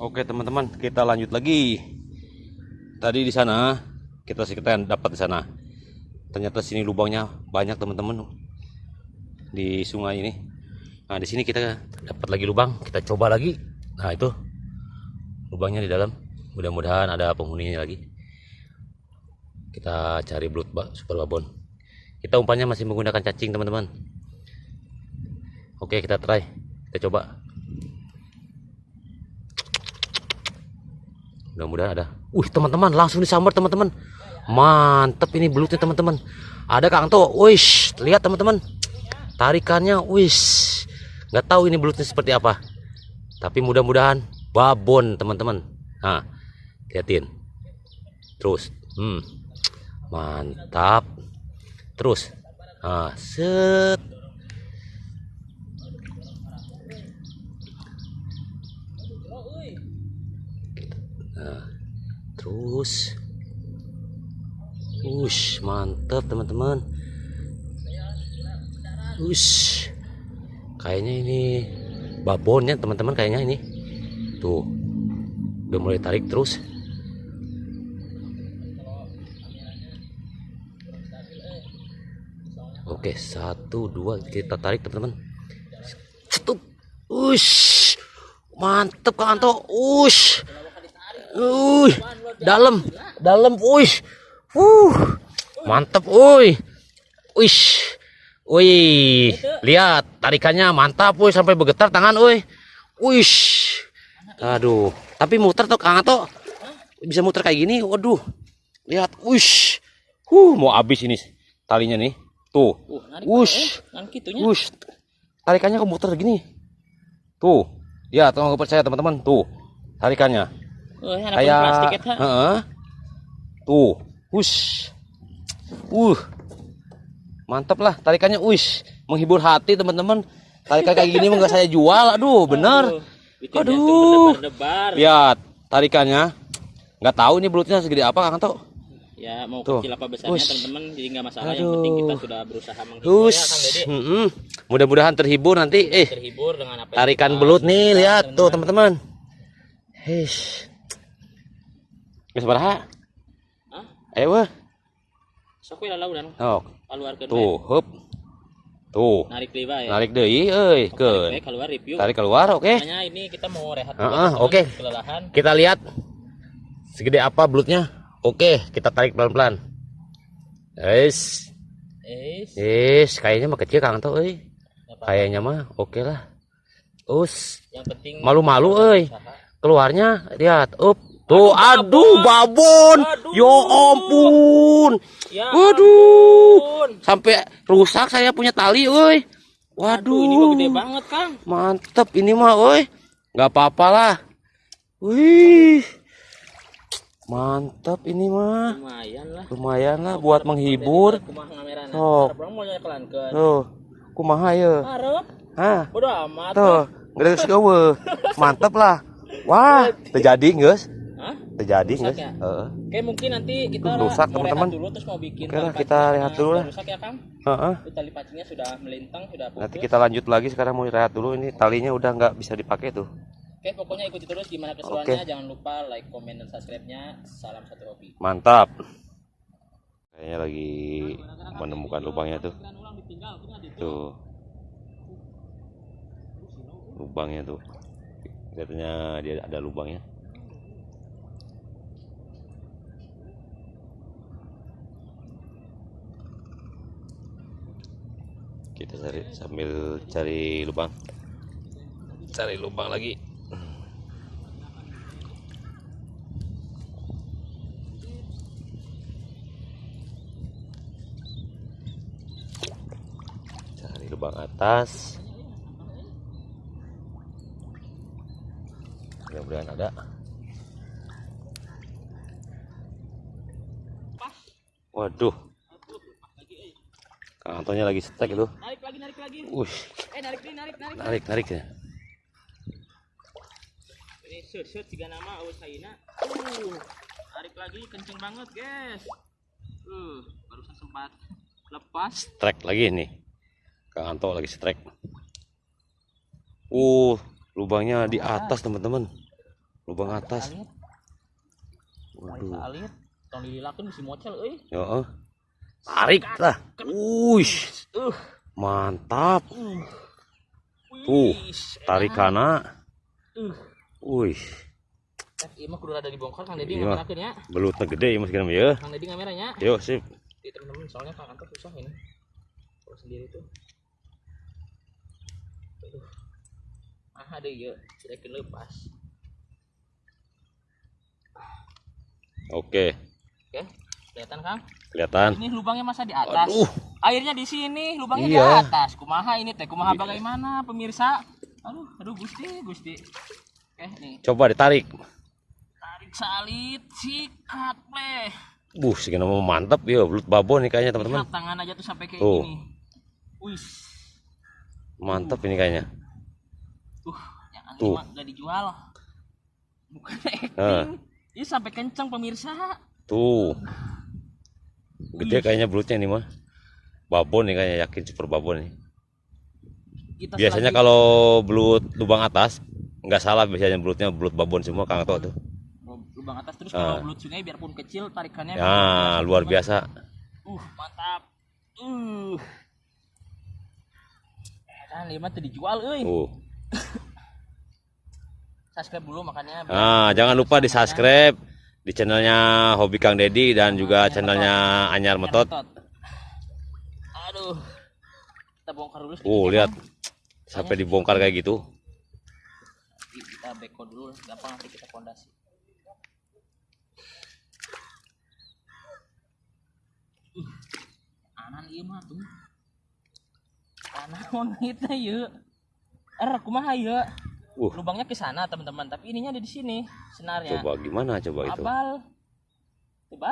Oke teman-teman, kita lanjut lagi. Tadi di sana kita sekitar dapat di sana. Ternyata sini lubangnya banyak teman-teman di sungai ini. Nah di sini kita dapat lagi lubang, kita coba lagi. Nah itu lubangnya di dalam. Mudah-mudahan ada penghuninya lagi. Kita cari ba- super babon. Kita umpannya masih menggunakan cacing teman-teman. Oke kita try, kita coba. Mudah-mudahan ada. Wih teman-teman langsung disambar teman-teman. Mantep ini belutnya teman-teman. Ada Kang To wish lihat teman-teman. Tarikannya wish nggak tahu ini belutnya seperti apa. Tapi mudah-mudahan babon teman-teman. Nah liatin. Terus hmm. Mantap. Terus nah set terus Ush, mantap teman-teman. Ush. Kayaknya ini babonnya teman-teman kayaknya ini. Tuh. Udah mulai tarik terus. Oke, satu, dua, kita tarik teman-teman. Cetup. Ush. Mantep Kang Anto. Ush. Uy, dalam, dalam, uish, uh, mantep, uy, uish, uy, lihat tarikannya mantap, uy, sampai bergetar tangan, uy, uish, aduh, tapi muter tuh Kang Ato, bisa muter kayak gini, waduh, lihat, uish, huh, mau habis ini talinya nih, tuh, Uh, Kan kitunya. ush, tarikannya kok muter gini, tuh, ya, tolong percaya teman-teman, tuh, tarikannya Oh, kayak plastik eta. Heeh. tuh wush uh mantap lah tarikannya wush menghibur hati teman-teman tarikan kayak gini nggak saya jual aduh bener Aduh. berdebar-debar. lihat tarikannya nggak tahu ini belutnya segede apa kang Tok Ya, mau Tuh. kecil apa besarnya Ush. teman-teman jadi nggak masalah. Yang Aduh. penting kita sudah berusaha menghibur ya, Kang Hush, Dede. Mm-mm. mudah-mudahan terhibur nanti. Eh, Terhibur dengan apa yang tarikan belut nih, lihat tuh teman-teman. Hesh. Geus baraha? Hah? Ayo weh. Sok we lalaudan Oh, keluarkeun tuh, hup. Tuh. Narik deui bae. Narik deui euy, Tarik keun. bae keluar review. Tarik keluar, oke. Makanya ini kita mau rehat dulu, Heeh, oke. Kelelahan. Kita lihat segede apa belutnya. Oke, kita tarik pelan-pelan. Guys, Eh, yes, kayaknya mah kecil Kang tuh euy. Kayaknya mah oke lah. Us, yang penting malu-malu euy. keluarnya lihat up tuh aduh babon. Aduh. ya ampun. Ya. waduh. ampun. sampai rusak saya punya tali woi. Aduh, ini mah waduh gede banget, Kang. mantep ini mah woi. Nggak apa-apa lah. Wih. Mantap ini mah. Lumayan lah. lumayan lah buat menghibur. nyakelankeun. tuh kumaha ya? Hah? Bodo amat. tuh geus gawe mantep lah. Wah terjadi Hah? Terjadi Rusak guys ya? Heeh. Oke, mungkin nanti kita rusak, teman-teman. dulu terus mau bikin Oke lah, kita rehat dulu lah. Rusak ya, Kang? Heeh. Itu tali pancingnya sudah melintang, sudah putus. Nanti kita lanjut lagi sekarang mau rehat dulu ini talinya udah nggak bisa dipakai tuh. Oke, pokoknya ikuti terus gimana keseruannya. Jangan lupa like, komen, dan subscribe-nya. Salam satu hobi. Mantap. Kayaknya lagi menemukan lubangnya tuh. Nggak Tuh. Lubangnya tuh. Katanya dia ada lubangnya. Kita cari sambil cari lubang. Cari lubang lagi. cari lubang atas mudah-mudahan ada waduh Antonya lagi stek itu Narik lagi, narik lagi. Wih, Eh, narik nih, narik, narik. narik narik ya Ini shoot, shoot tiga nama awas Haina. Uh, tarik lagi kenceng banget, guys. Uh, barusan sempat lepas. strike lagi nih Kang Anto lagi strike uh lubangnya di atas teman-teman lubang atas waduh alit. Tong dililakeun si mocel euy. ya eh. Tarik lah Uish, Uh. mantap Uh. Tuh, Wis, tarikana Uh. wih Eh, ieu mah kudu rada dibongkar Kang Dedi Iya. ngamerakeun ya. belutnya gede ya mas kira mah, ya Kang Dedi ngameranya. yuk sip Di teman-teman soalnya Kang Anto susah ini. Kalau sendiri tuh. Aduh. Ah, ada ya, sudah lepas. oke Oke, kelihatan Kang? kelihatan Ini lubangnya masa di atas. Aduh. Airnya di sini, lubangnya di Iya. atas. Kumaha ini teh? Kumaha bagaimana pemirsa? Aduh, aduh Gusti, Gusti. Oke, nih. coba ditarik Tarik salit, sikat pleh. buh segini mah mantap ya belut babon nih kayaknya teman-teman tangan aja tuh sampai kayak Tuh. gini. Wih, mantap ini kayaknya tuh, yang ini Tuh. gak dijual. Bukan acting. Nah. Ini sampai kenceng pemirsa. tuh gede kayaknya belutnya ini mah babon nih kayaknya yakin super babon nih Kita biasanya kalau belut lubang atas nggak salah biasanya belutnya belut babon semua kang tuh lubang atas terus Ah. kalau belut sungai biarpun kecil tarikannya ya luar biasa Uh, mantap. Uh. Kan lima tuh dijual euy. tuh Subscribe dulu makanya. nah jangan lupa di subscribe di channelnya Hobi Kang Dedi dan juga channelnya Anyar Metot metot. Aduh. Kita bongkar dulu oh ya, lihat Bang. sampai dibongkar kayak gitu Kita beko dulu gampang nanti kita pondasi. Uh, anan ieu mah tuh. Anaon kita ieu. Er kumaha ieu? Uh Lubangnya ke sana teman-teman, tapi ininya ada di sini senarnya. coba gimana coba itu Abal.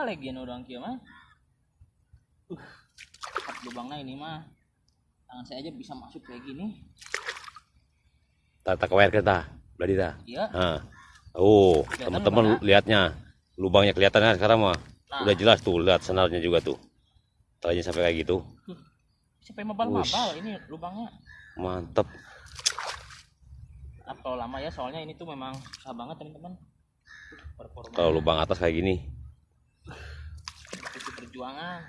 Lagi nu dong kieu mah. Uh, lubangnya ini mah. Tangan saya aja bisa masuk kayak gini. tata kewer kita berarti dah Iya. nah. oh teman-teman lihatnya lubangnya kelihatan kan sekarang mah Nah. udah jelas tuh lihat senarnya juga tuh talinya sampai kayak gitu Sampai mabal-mabal ini lubangnya. mantep Kalau lama ya soalnya ini tuh memang susah banget teman-teman. Uh, Performa kalau lubang atas kayak gini itu perjuangan.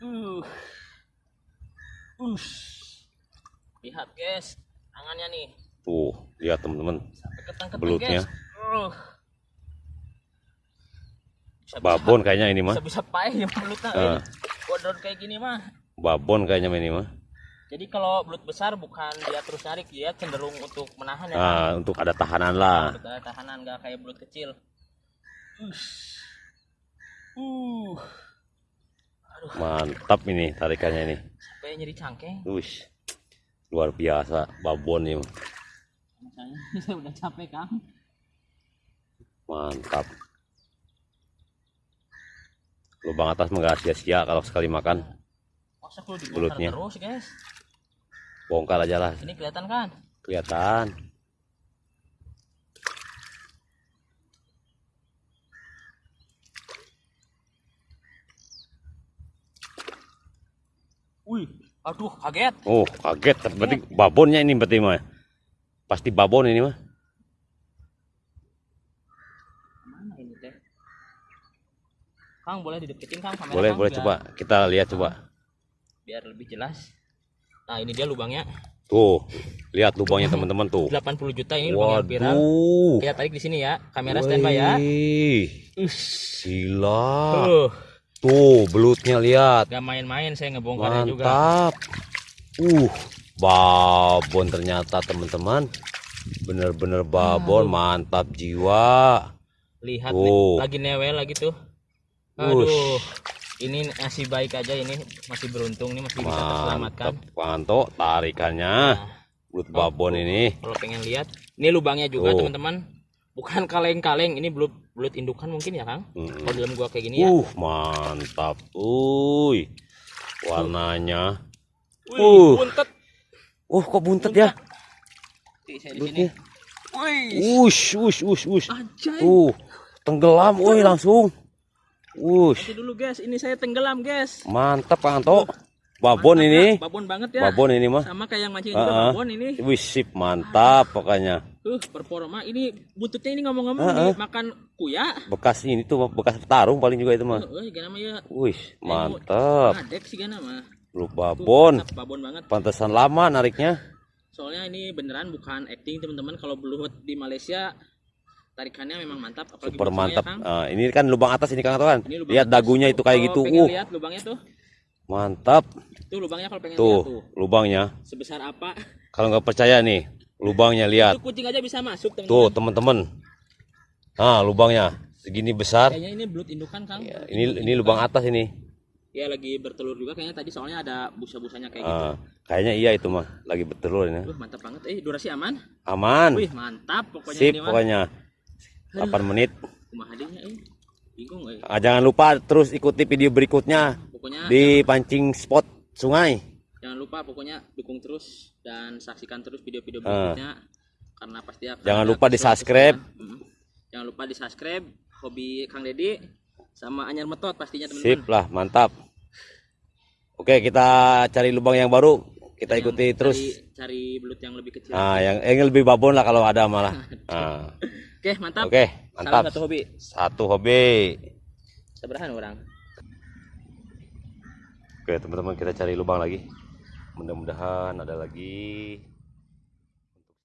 Uh. Ush. Lihat guys, tangannya nih tuh lihat teman-teman Belutnya. Uh. Bisa-bisa- babon kayaknya ini mah bisa-bisa payah ya belutnya. Bodor kayak gini mah. babon kayaknya ini mah Jadi kalau belut besar bukan dia terus narik, dia cenderung untuk menahan ya. Nah untuk ada tahanan lah Untuk ada tahanan nggak kayak belut kecil. Ush. Uh. mantap ini tarikannya ini Sampai nyeri cangkeng. Uish, luar biasa babon ini mah. Misalnya saya udah capek kang. mantap lubang atas mah nggak sia-sia kalau sekali makan Masa kalau terus guys. Bongkar aja lah. Ini kelihatan kan? kelihatan. Wih, aduh kaget. oh kaget. Berarti babonnya ini berarti mah. Pasti babon ini mah. Mana ini teh? Kang boleh dideketin kang kamera boleh Kang, boleh. biar- coba. Kita lihat coba. Biar lebih jelas. Nah ini dia lubangnya tuh lihat lubangnya teman-teman tuh 80 juta ini lubang yang viral. waduh Kita tarik di sini ya. Kamera standby ya. Ush. gila Uh, tuh belutnya lihat gak main-main saya ngebongkarnya juga. Mantap. Uh, babon ternyata teman-teman. Bener-bener babon, mantap jiwa. Lihat Tuh. nih, lagi newel lagi tuh. Aduh. Ini masih baik aja ini masih beruntung nih masih bisa terselamatkan. Mantap, panto tarikannya. Belut babon ini. Kalau pengen lihat, ini lubangnya juga teman-teman. Bukan kaleng-kaleng, ini belut belut indukan mungkin ya Kang. Mm. Kalau dalam gua kayak gini ya. Uh, mantap. Uy. Warnanya. Wih, uh. buntet. Uh, kok buntet ya? Sini. Belutnya. Wih, Ush, ush, ush, ush. Uh, tenggelam, woi langsung. Ush, Nanti dulu guys, ini saya tenggelam guys. mantap Kang Anto. Babon Mantap, ini. Kak. Babon banget ya. Babon ini mah. Sama kayak yang mancing juga ah. babon ini. Wih, sip, mantap pokoknya. Uh, performa ini buntutnya ini ngomong-ngomong Heeh. makan kuya. bekas ini tuh bekas tarung paling juga itu mah Heeh, gana mah ya. wih mantap Ngadek sih gana mah. lu Tuh, babon mantap, babon banget. pantesan lama nariknya Soalnya ini beneran bukan acting teman-teman. Kalau beluhut di Malaysia tarikannya memang mantap. Apalagi super mantap Kang. Ah, ini kan lubang atas ini kang kan lubang lihat atas. dagunya itu kayak Kalau gitu uh lihat lubangnya tuh. mantap Tuh lubangnya kalau pengen tuh lihat tuh. lubangnya Sebesar apa? kalau nggak percaya nih lubangnya lihat Itu kucing aja bisa masuk teman-teman. tuh teman-teman ah lubangnya segini besar Kayaknya ini belut indukan Kang. Ya, ini ini lubang atas ini Ya lagi bertelur juga kayaknya tadi soalnya ada busa-busanya kayak gitu. Ah, kayaknya iya itu mah lagi bertelur ini Wah, mantap banget. Eh, durasi aman. aman Wih, mantap pokoknya sip ini pokoknya 8 menit eh. Eh. Ah, jangan lupa terus ikuti video berikutnya Pokoknya di pancing spot sungai jangan lupa pokoknya dukung terus dan saksikan terus video-video Ah. berikutnya karena pasti akan Jangan lupa di keseruan-keseruan. subscribe. Mm. Jangan lupa di subscribe hobi Kang Dedi sama Anyar Metot pastinya sip teman-teman. lah mantap oke kita cari lubang yang baru kita Yang ikuti terus cari, cari belut yang lebih kecil. nah yang yang lebih babon lah kalau ada malah nah, Oke, mantap. oke Salam mantap satu hobi. satu hobi Seberahan orang. oke teman-teman kita cari lubang lagi mudah-mudahan ada lagi